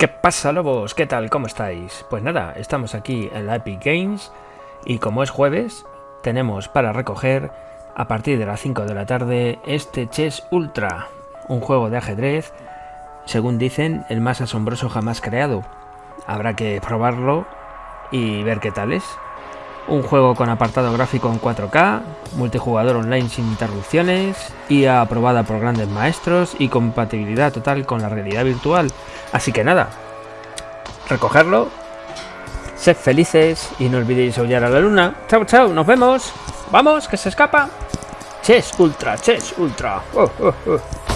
¿Qué pasa lobos? ¿Qué tal? ¿Cómo estáis? Pues nada, estamos aquí en la Epic Games y como es jueves, tenemos para recoger a partir de las 5 de la tarde este Chess Ultra, un juego de ajedrez, según dicen, el más asombroso jamás creado. Habrá que probarlo y ver qué tal es. Un juego con apartado gráfico en 4K, multijugador online sin interrupciones, IA aprobada por grandes maestros y compatibilidad total con la realidad virtual. Así que nada, recogerlo, sed felices y no olvidéis aullar a la luna. Chao, chao, nos vemos. Vamos, que se escapa. Chess Ultra, Chess Ultra. Oh, oh, oh.